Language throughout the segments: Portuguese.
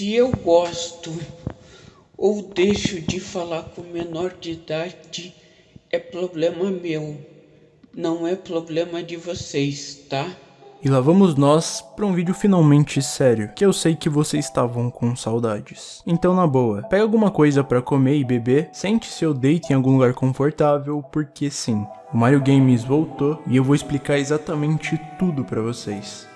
Se eu gosto ou deixo de falar com menor de idade, é problema meu, não é problema de vocês, tá? E lá vamos nós para um vídeo finalmente sério, que eu sei que vocês estavam com saudades. Então na boa, pega alguma coisa para comer e beber, sente-se deite em algum lugar confortável, porque sim, o Mario Games voltou e eu vou explicar exatamente tudo para vocês.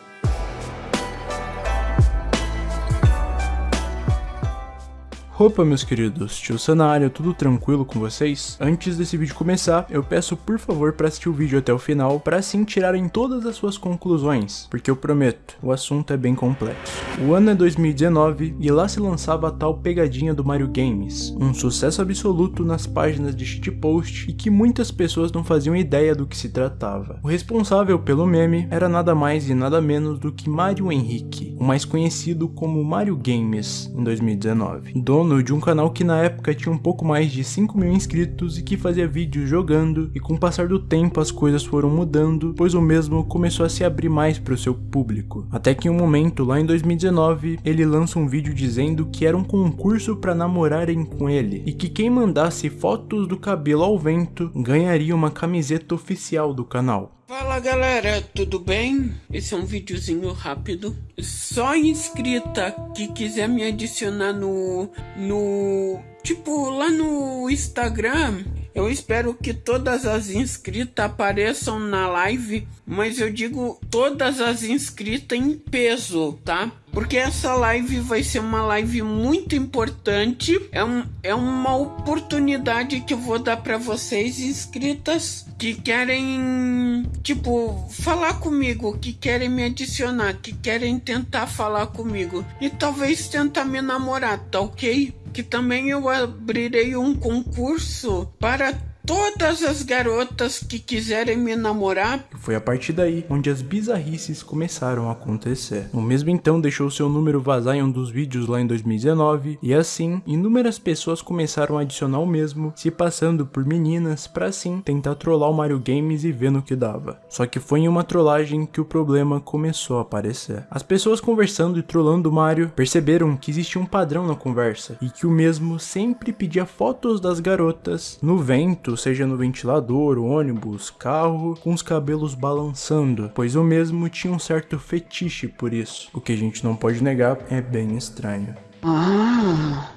Opa meus queridos, tio Sanário, tudo tranquilo com vocês? Antes desse vídeo começar, eu peço por favor para assistir o vídeo até o final, para assim tirarem todas as suas conclusões, porque eu prometo, o assunto é bem complexo. O ano é 2019 e lá se lançava a tal pegadinha do Mario Games, um sucesso absoluto nas páginas de shitpost e que muitas pessoas não faziam ideia do que se tratava. O responsável pelo meme era nada mais e nada menos do que Mario Henrique, o mais conhecido como Mario Games em 2019, dono dono de um canal que na época tinha um pouco mais de 5 mil inscritos e que fazia vídeos jogando, e com o passar do tempo as coisas foram mudando, pois o mesmo começou a se abrir mais para o seu público. Até que em um momento, lá em 2019, ele lança um vídeo dizendo que era um concurso para namorarem com ele, e que quem mandasse fotos do cabelo ao vento ganharia uma camiseta oficial do canal. Fala galera, tudo bem? Esse é um videozinho rápido. Só inscrita que quiser me adicionar no... no... Tipo, lá no Instagram, eu espero que todas as inscritas apareçam na live, mas eu digo todas as inscritas em peso, tá? porque essa live vai ser uma live muito importante. É, um, é uma oportunidade que eu vou dar para vocês inscritas que querem, tipo, falar comigo, que querem me adicionar, que querem tentar falar comigo e talvez tentar me namorar, tá ok? Que também eu abrirei um concurso para todas as garotas que quiserem me namorar. Foi a partir daí onde as bizarrices começaram a acontecer. O mesmo então deixou seu número vazar em um dos vídeos lá em 2019 e assim inúmeras pessoas começaram a adicionar o mesmo, se passando por meninas para assim tentar trollar o Mario Games e ver no que dava. Só que foi em uma trollagem que o problema começou a aparecer. As pessoas conversando e trollando o Mario perceberam que existia um padrão na conversa e que o mesmo sempre pedia fotos das garotas no vento seja no ventilador, ônibus, carro, com os cabelos balançando, pois o mesmo tinha um certo fetiche por isso. O que a gente não pode negar é bem estranho. Ah,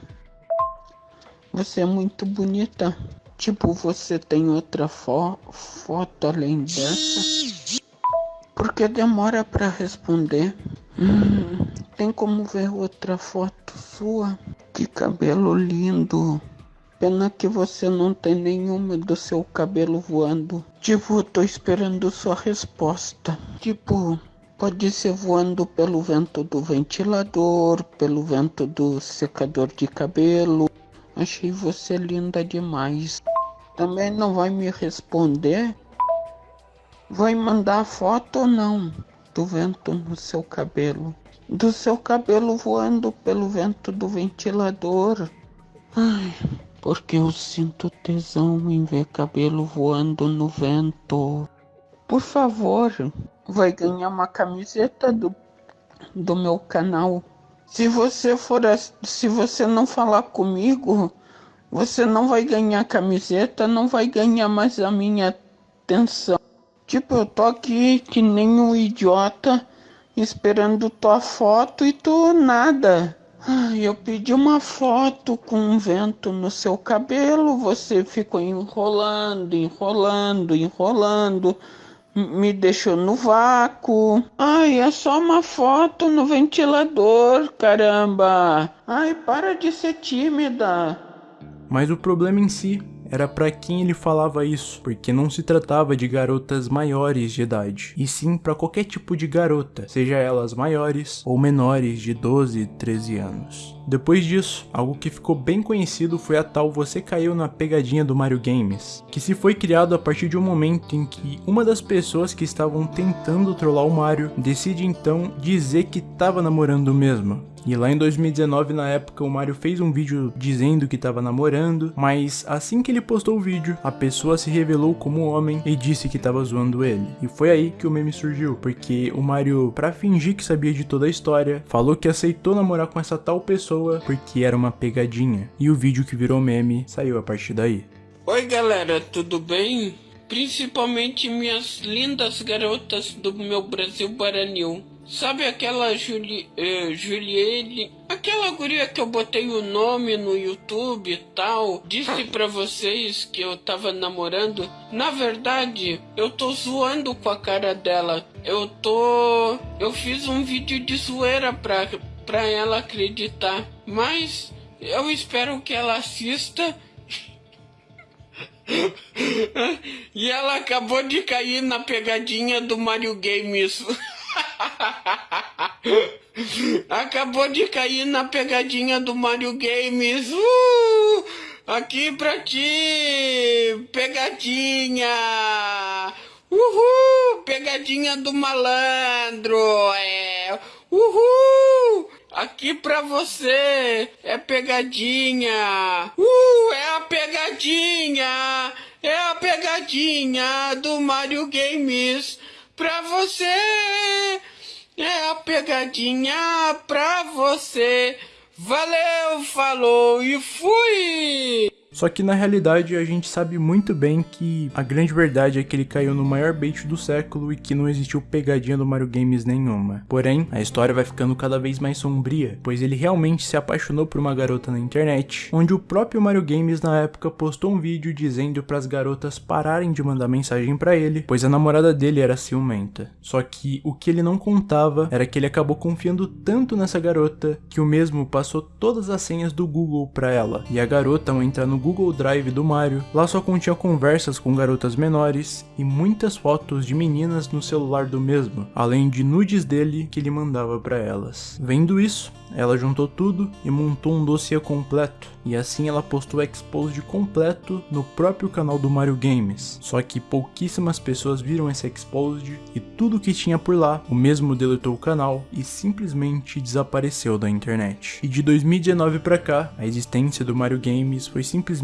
você é muito bonita. Tipo, você tem outra fo foto além dessa? Porque demora para responder. Hum, tem como ver outra foto sua? Que cabelo lindo. Pena que você não tem nenhuma do seu cabelo voando. Tipo, tô esperando sua resposta. Tipo, pode ser voando pelo vento do ventilador, pelo vento do secador de cabelo. Achei você linda demais. Também não vai me responder? Vai mandar foto ou não? Do vento no seu cabelo. Do seu cabelo voando pelo vento do ventilador. Ai porque eu sinto tesão em ver cabelo voando no vento. Por favor, vai ganhar uma camiseta do, do meu canal. Se você for, se você não falar comigo, você não vai ganhar camiseta, não vai ganhar mais a minha atenção. Tipo, eu tô aqui que nem um idiota esperando tua foto e tu nada. Ai, eu pedi uma foto com um vento no seu cabelo, você ficou enrolando, enrolando, enrolando, me deixou no vácuo. Ai, é só uma foto no ventilador, caramba. Ai, para de ser tímida. Mas o problema em si era para quem ele falava isso, porque não se tratava de garotas maiores de idade, e sim para qualquer tipo de garota, seja elas maiores ou menores de 12, 13 anos. Depois disso, algo que ficou bem conhecido foi a tal Você Caiu na Pegadinha do Mario Games, que se foi criado a partir de um momento em que uma das pessoas que estavam tentando trollar o Mario decide então dizer que estava namorando mesmo, E lá em 2019, na época, o Mario fez um vídeo dizendo que estava namorando, mas assim que ele postou o vídeo, a pessoa se revelou como homem e disse que estava zoando ele. E foi aí que o meme surgiu, porque o Mario, para fingir que sabia de toda a história, falou que aceitou namorar com essa tal pessoa porque era uma pegadinha. E o vídeo que virou meme saiu a partir daí. Oi galera, tudo bem? Principalmente minhas lindas garotas do meu Brasil Baranil. Sabe aquela Juli, eh, Juliele, aquela guria que eu botei o nome no YouTube e tal, disse pra vocês que eu tava namorando? Na verdade, eu tô zoando com a cara dela. Eu tô... Eu fiz um vídeo de zoeira pra, pra ela acreditar. Mas eu espero que ela assista e ela acabou de cair na pegadinha do Mario Games. acabou de cair na pegadinha do Mario Games. Uh! Aqui pra ti! Pegadinha! Uhul! Pegadinha do malandro! É! Uhul! Aqui pra você é pegadinha. Uh, é a pegadinha. É a pegadinha do Mario Games pra você. É a pegadinha pra você. Valeu, falou e fui! Só que na realidade a gente sabe muito bem que a grande verdade é que ele caiu no maior bait do século e que não existiu pegadinha do Mario Games nenhuma. Porém, a história vai ficando cada vez mais sombria, pois ele realmente se apaixonou por uma garota na internet, onde o próprio Mario Games na época postou um vídeo dizendo para as garotas pararem de mandar mensagem para ele, pois a namorada dele era ciumenta. Só que o que ele não contava era que ele acabou confiando tanto nessa garota que o mesmo passou todas as senhas do Google para ela, e a garota ao entrar no Google Drive do Mario, lá só continha conversas com garotas menores e muitas fotos de meninas no celular do mesmo, além de nudes dele que ele mandava para elas. Vendo isso, ela juntou tudo e montou um dossiê completo, e assim ela postou exposed completo no próprio canal do Mario Games. Só que pouquíssimas pessoas viram esse exposed e tudo que tinha por lá, o mesmo deletou o canal e simplesmente desapareceu da internet. E de 2019 para cá, a existência do Mario Games foi simplesmente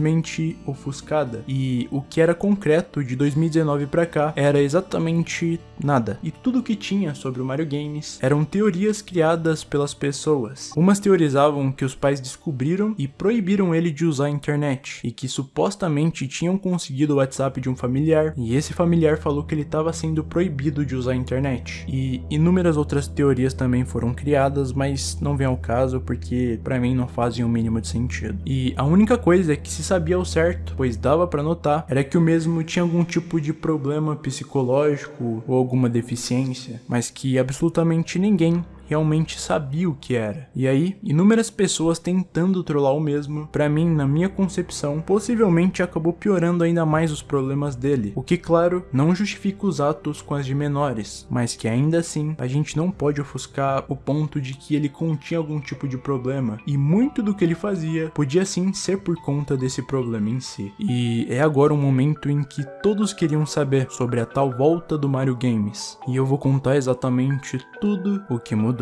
ofuscada, e o que era concreto de 2019 para cá era exatamente nada. E tudo que tinha sobre o Mario Games eram teorias criadas pelas pessoas. Umas teorizavam que os pais descobriram e proibiram ele de usar a internet, e que supostamente tinham conseguido o WhatsApp de um familiar, e esse familiar falou que ele estava sendo proibido de usar a internet. E inúmeras outras teorias também foram criadas, mas não vem ao caso porque para mim não fazem o mínimo de sentido. E a única coisa que se sabia ao certo, pois dava para notar, era que o mesmo tinha algum tipo de problema psicológico ou alguma deficiência, mas que absolutamente ninguém realmente sabia o que era. E aí, inúmeras pessoas tentando trollar o mesmo, para mim, na minha concepção, possivelmente acabou piorando ainda mais os problemas dele. O que, claro, não justifica os atos com as de menores, mas que ainda assim, a gente não pode ofuscar o ponto de que ele continha algum tipo de problema, e muito do que ele fazia podia sim ser por conta desse problema em si. E é agora um momento em que todos queriam saber sobre a tal volta do Mario Games, e eu vou contar exatamente tudo o que mudou.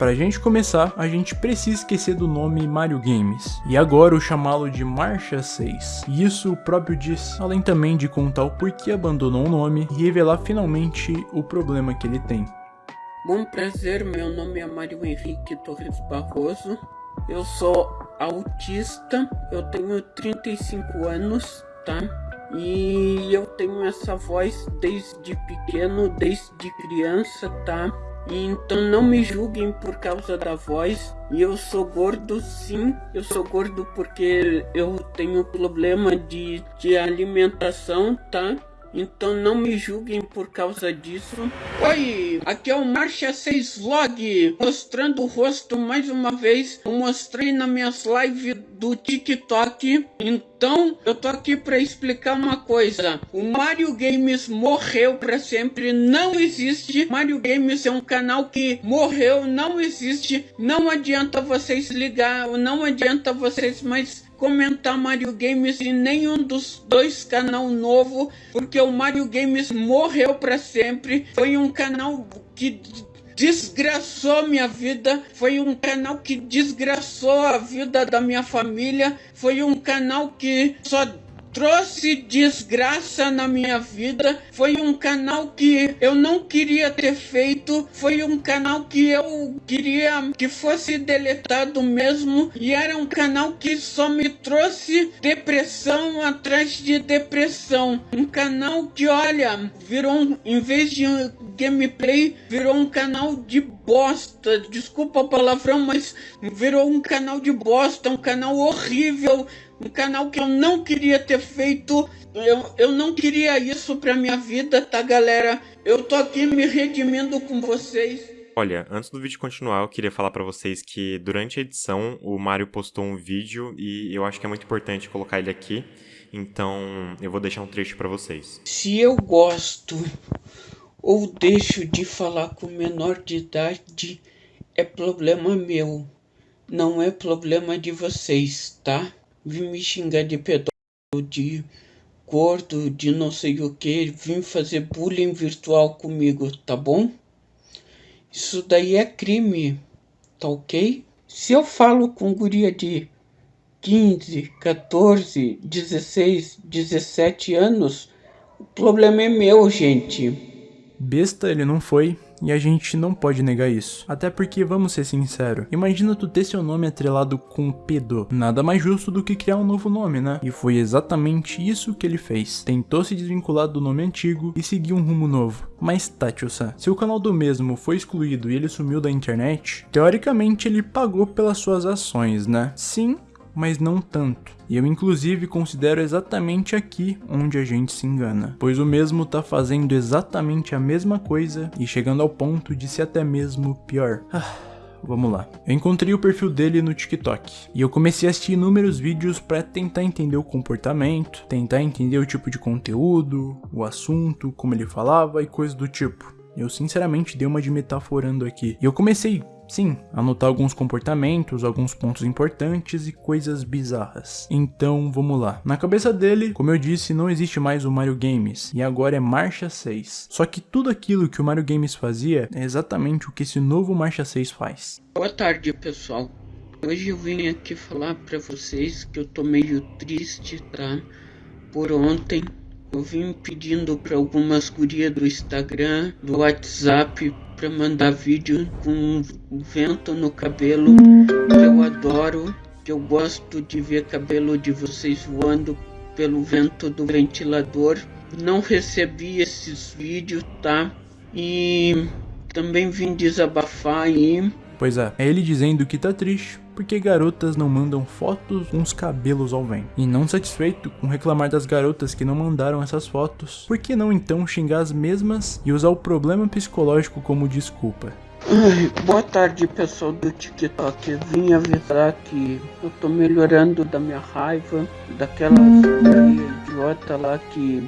Pra gente começar, a gente precisa esquecer do nome Mario Games, e agora o chamá-lo de Marcha 6. E isso o próprio disse, além também de contar o porquê abandonou o nome e revelar finalmente o problema que ele tem. Bom prazer, meu nome é Mário Henrique Torres Barroso. Eu sou autista, eu tenho 35 anos, tá? E eu tenho essa voz desde pequeno, desde criança, tá? Então não me julguem por causa da voz. E eu sou gordo sim, eu sou gordo porque eu tenho problema de, de alimentação, tá? Então não me julguem por causa disso. Oi, aqui é o Marcha 6 Vlog, mostrando o rosto mais uma vez. Eu mostrei nas minhas lives do TikTok. Então, eu tô aqui para explicar uma coisa. O Mario Games morreu para sempre, não existe. Mario Games é um canal que morreu, não existe. Não adianta vocês ligar, não adianta vocês mais comentar Mario Games em nenhum dos dois canal novo, porque o Mario Games morreu para sempre. Foi um canal que desgraçou minha vida, foi um canal que desgraçou a vida da minha família, foi um canal que só trouxe desgraça na minha vida. Foi um canal que eu não queria ter feito. Foi um canal que eu queria que fosse deletado mesmo. E era um canal que só me trouxe depressão atrás de depressão. Um canal que, olha, virou, um, em vez de gameplay, virou um canal de bosta. Desculpa a palavrão, mas virou um canal de bosta. Um canal horrível um canal que eu não queria ter feito. Eu, eu não queria isso pra minha vida, tá, galera? Eu tô aqui me redimindo com vocês. Olha, antes do vídeo continuar, eu queria falar para vocês que durante a edição o Mário postou um vídeo e eu acho que é muito importante colocar ele aqui. Então, eu vou deixar um trecho para vocês. Se eu gosto ou deixo de falar com menor de idade, é problema meu. Não é problema de vocês, tá? Vim me xingar de pedófilo, de gordo, de não sei o que, vim fazer bullying virtual comigo, tá bom? Isso daí é crime, tá ok? Se eu falo com guria de 15, 14, 16, 17 anos, o problema é meu, gente. Besta ele não foi, e a gente não pode negar isso. Até porque, vamos ser sinceros, imagina tu ter seu nome atrelado com pedo. Nada mais justo do que criar um novo nome, né? E foi exatamente isso que ele fez. Tentou se desvincular do nome antigo e seguir um rumo novo. Mas tá, tio-san, se o canal do mesmo foi excluído e ele sumiu da internet, teoricamente ele pagou pelas suas ações, né? Sim, mas não tanto. E eu inclusive considero exatamente aqui onde a gente se engana, pois o mesmo tá fazendo exatamente a mesma coisa e chegando ao ponto de ser até mesmo pior. Ah. Vamos lá. Eu encontrei o perfil dele no TikTok e eu comecei a assistir inúmeros vídeos para tentar entender o comportamento, tentar entender o tipo de conteúdo, o assunto, como ele falava e coisas do tipo. Eu sinceramente dei uma de metaforando aqui. E eu comecei Sim, anotar alguns comportamentos, alguns pontos importantes e coisas bizarras. Então vamos lá. Na cabeça dele, como eu disse, não existe mais o Mario Games e agora é Marcha 6. Só que tudo aquilo que o Mario Games fazia é exatamente o que esse novo Marcha 6 faz. Boa tarde pessoal. Hoje eu vim aqui falar para vocês que eu tô meio triste, tá? Por ontem eu vim pedindo para algumas gurias do Instagram, do WhatsApp, para mandar vídeo com vento no cabelo, que eu adoro, que eu gosto de ver cabelo de vocês voando pelo vento do ventilador. Não recebi esses vídeos, tá? E também vim desabafar aí. Pois é, é ele dizendo que tá triste porque garotas não mandam fotos com os cabelos ao vento. E não satisfeito com reclamar das garotas que não mandaram essas fotos, por que não então xingar as mesmas e usar o problema psicológico como desculpa? Ai, boa tarde pessoal do TikTok, vim avisar que eu tô melhorando da minha raiva, daquelas idiota lá que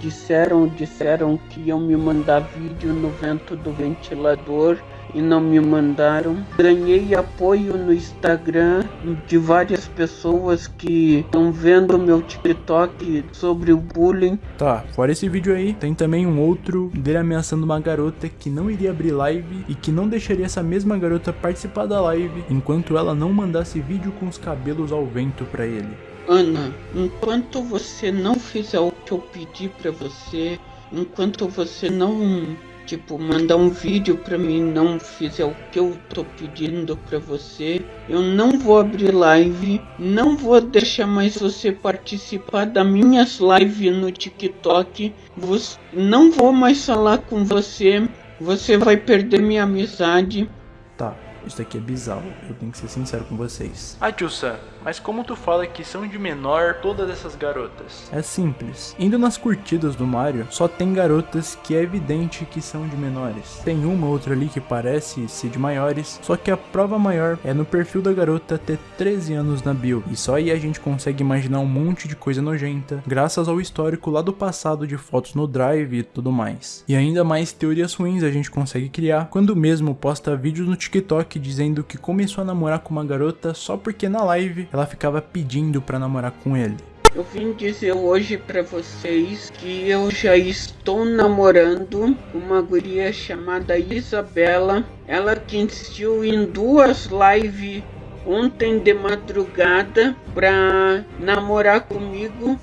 disseram, disseram que iam me mandar vídeo no vento do ventilador e não me mandaram. Ganhei apoio no Instagram de várias pessoas que estão vendo meu TikTok sobre o bullying. Tá, fora esse vídeo aí, tem também um outro dele ameaçando uma garota que não iria abrir live e que não deixaria essa mesma garota participar da live enquanto ela não mandasse vídeo com os cabelos ao vento pra ele. Ana, enquanto você não fizer o que eu pedi pra você, enquanto você não tipo, mandar um vídeo pra mim não fizer o que eu tô pedindo pra você, eu não vou abrir live, não vou deixar mais você participar das minhas lives no TikTok, você, não vou mais falar com você, você vai perder minha amizade. Tá, isso aqui é bizarro, eu tenho que ser sincero com vocês. Ah, tio Sam, mas como tu fala que são de menor todas essas garotas? É simples. Indo nas curtidas do Mario, só tem garotas que é evidente que são de menores. Tem uma outra ali que parece ser de maiores, só que a prova maior é no perfil da garota ter 13 anos na bio. E só aí a gente consegue imaginar um monte de coisa nojenta, graças ao histórico lá do passado de fotos no Drive e tudo mais. E ainda mais teorias ruins a gente consegue criar quando mesmo posta vídeos no TikTok dizendo que começou a namorar com uma garota só porque na live ela ficava pedindo pra namorar com ele. Eu vim dizer hoje para vocês que eu já estou namorando uma guria chamada Isabela. Ela que insistiu em duas lives ontem de madrugada para namorar comigo.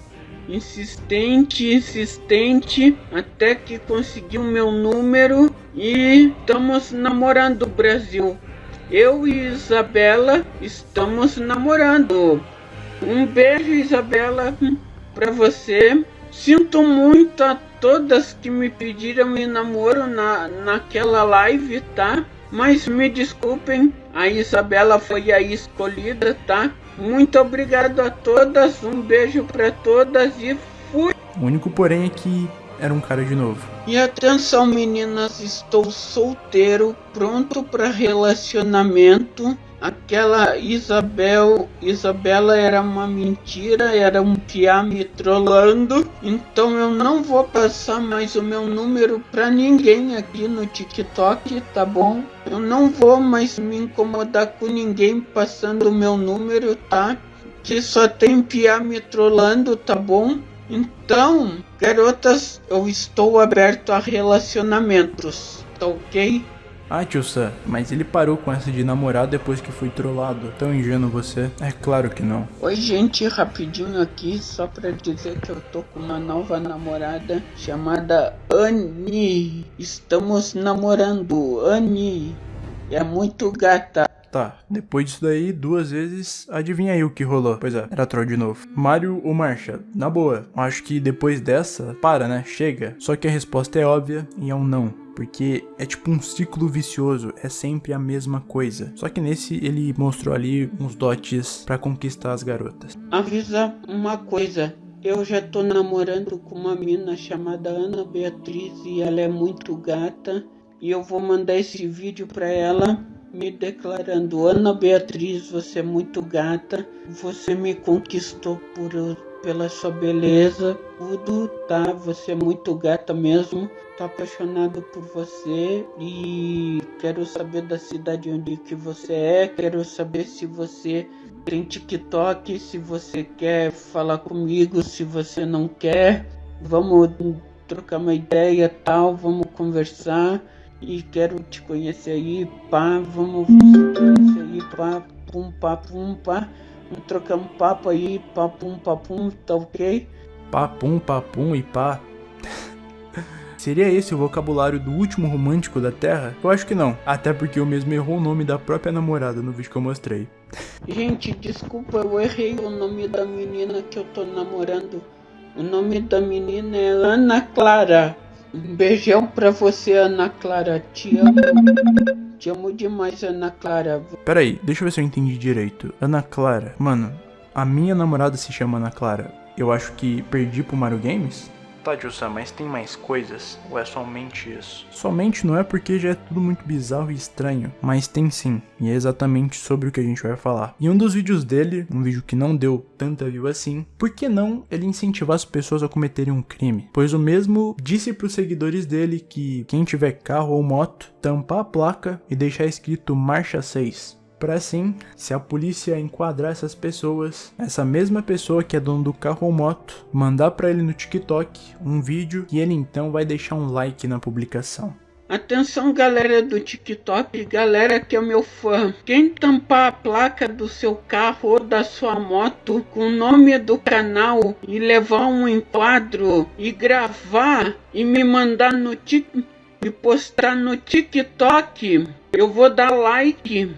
Insistente, insistente, até que conseguiu meu número e estamos namorando Brasil. Eu e Isabela estamos namorando. Um beijo, Isabela, pra você. Sinto muito a todas que me pediram em namoro na, naquela live, tá? Mas me desculpem, a Isabela foi a escolhida, tá? Muito obrigado a todas, um beijo para todas e fui! O único porém é que era um cara de novo. E atenção meninas, estou solteiro, pronto para relacionamento aquela Isabel, Isabela era uma mentira, era um piá me trollando, então eu não vou passar mais o meu número pra ninguém aqui no TikTok, tá bom? Eu não vou mais me incomodar com ninguém passando o meu número, tá? Que só tem piá me trollando, tá bom? Então, garotas, eu estou aberto a relacionamentos, tá ok? Ah, tio Sam, mas ele parou com essa de namorar depois que foi trollado. Tão ingênuo você? É claro que não. Oi, gente, rapidinho aqui, só pra dizer que eu tô com uma nova namorada chamada Annie. Estamos namorando, Annie. É muito gata. Tá, depois disso daí, duas vezes, adivinha aí o que rolou. Pois é, era troll de novo. Mario ou Marcha? Na boa, acho que depois dessa, para né, chega. Só que a resposta é óbvia e é um não porque é tipo um ciclo vicioso, é sempre a mesma coisa. Só que nesse ele mostrou ali uns dotes para conquistar as garotas. Avisa uma coisa, eu já tô namorando com uma mina chamada Ana Beatriz e ela é muito gata e eu vou mandar esse vídeo para ela me declarando Ana Beatriz, você é muito gata, você me conquistou por pela sua beleza, tudo, tá? Você é muito gata mesmo. Tô apaixonado por você e quero saber da cidade onde que você é. Quero saber se você tem TikTok, se você quer falar comigo, se você não quer. Vamos trocar uma ideia, tal, vamos conversar. E quero te conhecer aí, pá, vamos se conhecer aí, pá, pum, pá, pum, pá. Trocamos papo aí, papum, papum, tá ok? Papum, papum e pá. Seria esse o vocabulário do último romântico da Terra? Eu acho que não, até porque eu mesmo errou o nome da própria namorada no vídeo que eu mostrei. Gente, desculpa, eu errei o nome da menina que eu tô namorando. O nome da menina é Ana Clara. Um beijão pra você, Ana Clara. Te amo. Te amo demais, Ana Clara. Pera aí, deixa eu ver se eu entendi direito. Ana Clara. Mano, a minha namorada se chama Ana Clara. Eu acho que perdi pro Mario Games? Tá, Jussa, mas tem mais coisas? Ou é somente isso? Somente não é porque já é tudo muito bizarro e estranho, mas tem sim, e é exatamente sobre o que a gente vai falar. Em um dos vídeos dele, um vídeo que não deu tanta view assim, por que não ele incentivar as pessoas a cometerem um crime? Pois o mesmo disse para os seguidores dele que quem tiver carro ou moto, tampar a placa e deixar escrito marcha 6 para assim, se a polícia enquadrar essas pessoas, essa mesma pessoa que é dono do carro ou moto, mandar para ele no TikTok um vídeo e ele então vai deixar um like na publicação. Atenção galera do TikTok, galera que é meu fã. Quem tampar a placa do seu carro ou da sua moto com o nome do canal e levar um enquadro e gravar e me mandar no tik e postar no TikTok, eu vou dar like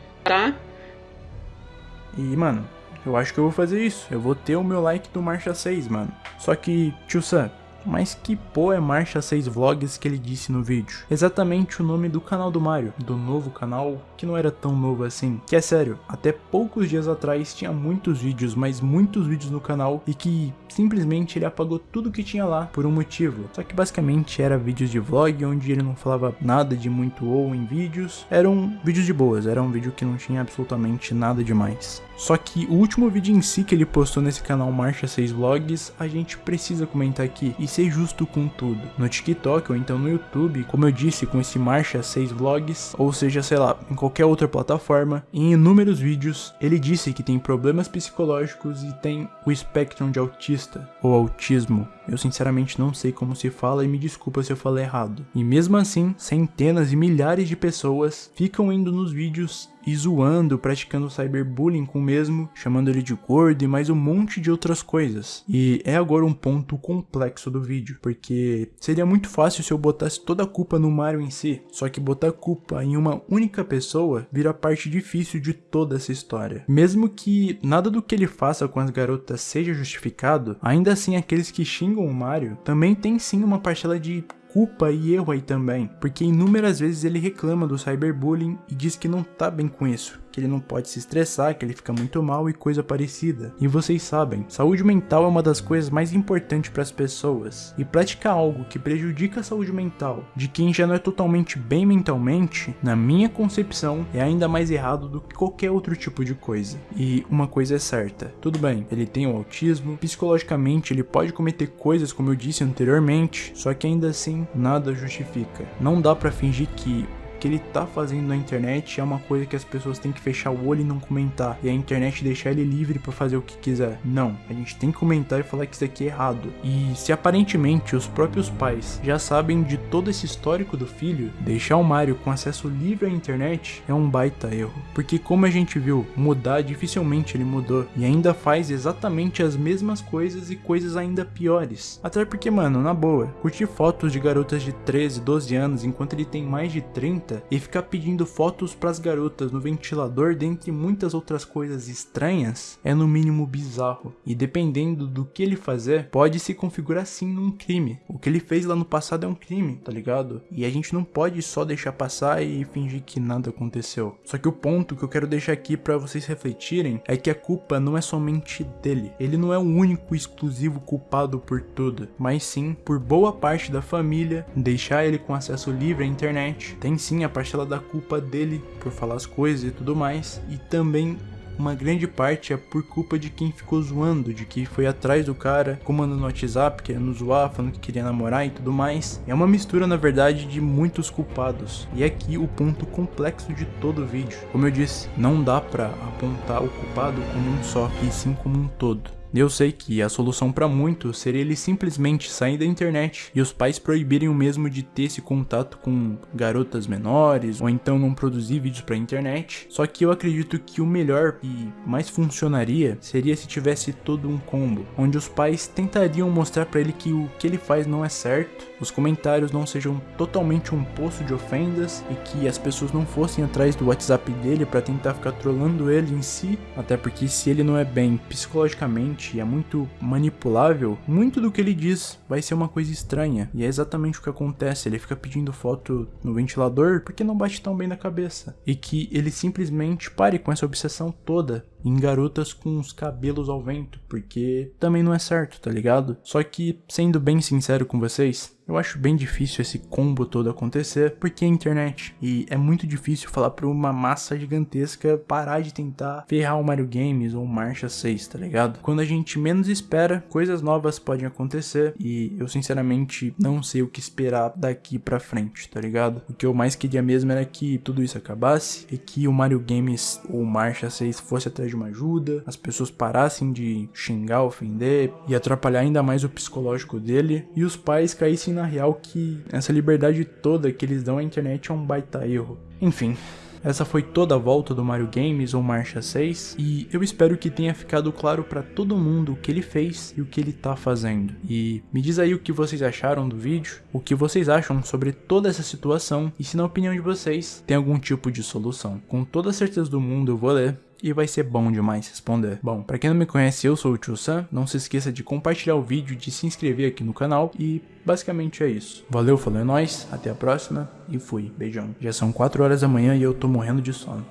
E, mano, eu acho que eu vou fazer isso. Eu vou ter o meu like do Marcha 6, mano. Só que, tio Sam, mas que pô é Marcha 6 Vlogs que ele disse no vídeo? Exatamente o nome do canal do Mario, do novo canal, que não era tão novo assim. Que é sério, até poucos dias atrás tinha muitos vídeos, mas muitos vídeos no canal e que simplesmente ele apagou tudo que tinha lá por um motivo. Só que basicamente era vídeos de vlog onde ele não falava nada de muito ou em vídeos. Eram vídeos de boas, era um vídeo que não tinha absolutamente nada demais. Só que o último vídeo em si que ele postou nesse canal Marcha 6 Vlogs, a gente precisa comentar aqui e ser justo com tudo. No TikTok ou então no YouTube, como eu disse com esse Marcha 6 Vlogs, ou seja, sei lá, em qualquer outra plataforma, em inúmeros vídeos, ele disse que tem problemas psicológicos e tem o espectro de autista ou autismo. Eu sinceramente não sei como se fala e me desculpa se eu falei errado. E mesmo assim, centenas e milhares de pessoas ficam indo nos vídeos e zoando, praticando cyberbullying com o mesmo, chamando ele de gordo e mais um monte de outras coisas. E é agora um ponto complexo do vídeo, porque seria muito fácil se eu botasse toda a culpa no Mario em si, só que botar culpa em uma única pessoa vira parte difícil de toda essa história. Mesmo que nada do que ele faça com as garotas seja justificado, ainda assim aqueles que xingam o Mario também tem sim uma parcela de culpa e erro aí também, porque inúmeras vezes ele reclama do cyberbullying e diz que não tá bem com isso que ele não pode se estressar, que ele fica muito mal e coisa parecida. E vocês sabem, saúde mental é uma das coisas mais importantes para as pessoas. E praticar algo que prejudica a saúde mental de quem já não é totalmente bem mentalmente, na minha concepção, é ainda mais errado do que qualquer outro tipo de coisa. E uma coisa é certa, tudo bem, ele tem o autismo, psicologicamente ele pode cometer coisas como eu disse anteriormente, só que ainda assim nada justifica. Não dá para fingir que que ele tá fazendo na internet é uma coisa que as pessoas têm que fechar o olho e não comentar. E a internet deixar ele livre para fazer o que quiser. Não, a gente tem que comentar e falar que isso aqui é errado. E se aparentemente os próprios pais já sabem de todo esse histórico do filho, deixar o Mario com acesso livre à internet é um baita erro. Porque como a gente viu, mudar dificilmente ele mudou. E ainda faz exatamente as mesmas coisas e coisas ainda piores. Até porque, mano, na boa, curtir fotos de garotas de 13, 12 anos enquanto ele tem mais de 30 e ficar pedindo fotos pras garotas no ventilador, dentre muitas outras coisas estranhas, é no mínimo bizarro. E dependendo do que ele fazer, pode se configurar sim num crime. O que ele fez lá no passado é um crime, tá ligado? E a gente não pode só deixar passar e fingir que nada aconteceu. Só que o ponto que eu quero deixar aqui para vocês refletirem é que a culpa não é somente dele. Ele não é o único exclusivo culpado por tudo, mas sim por boa parte da família deixar ele com acesso livre à internet. Tem sim a parcela da culpa dele por falar as coisas e tudo mais, e também uma grande parte é por culpa de quem ficou zoando, de que foi atrás do cara, comandando no WhatsApp, querendo zoar, falando que queria namorar e tudo mais. É uma mistura, na verdade, de muitos culpados. E aqui o ponto complexo de todo o vídeo. Como eu disse, não dá pra apontar o culpado como um só, e sim como um todo. Eu sei que a solução para muitos seria ele simplesmente sair da internet e os pais proibirem o mesmo de ter esse contato com garotas menores ou então não produzir vídeos para internet. Só que eu acredito que o melhor e mais funcionaria seria se tivesse todo um combo, onde os pais tentariam mostrar para ele que o que ele faz não é certo, os comentários não sejam totalmente um poço de ofendas e que as pessoas não fossem atrás do WhatsApp dele para tentar ficar trolando ele em si, até porque se ele não é bem psicologicamente e é muito manipulável, muito do que ele diz vai ser uma coisa estranha. E é exatamente o que acontece. Ele fica pedindo foto no ventilador porque não bate tão bem na cabeça. E que ele simplesmente pare com essa obsessão toda em garotas com os cabelos ao vento, porque também não é certo, tá ligado? Só que, sendo bem sincero com vocês, eu acho bem difícil esse combo todo acontecer, porque é internet. E é muito difícil falar pra uma massa gigantesca parar de tentar ferrar o Mario Games ou Marcha 6, tá ligado? Quando a gente menos espera, coisas novas podem acontecer e eu sinceramente não sei o que esperar daqui pra frente, tá ligado? O que eu mais queria mesmo era que tudo isso acabasse e que o Mario Games ou Marcha 6 fosse atrás de uma ajuda, as pessoas parassem de xingar, ofender e atrapalhar ainda mais o psicológico dele, e os pais caíssem na real que essa liberdade toda que eles dão à internet é um baita erro. Enfim, essa foi toda a volta do Mario Games ou Marcha 6 e eu espero que tenha ficado claro para todo mundo o que ele fez e o que ele tá fazendo. E me diz aí o que vocês acharam do vídeo, o que vocês acham sobre toda essa situação e se na opinião de vocês tem algum tipo de solução. Com toda a certeza do mundo eu vou ler e vai ser bom demais responder. Bom, pra quem não me conhece, eu sou o Tio Sam, não se esqueça de compartilhar o vídeo, de se inscrever aqui no canal e basicamente é isso. Valeu, falou é nóis, até a próxima e fui, beijão. Já são 4 horas da manhã e eu tô morrendo de sono.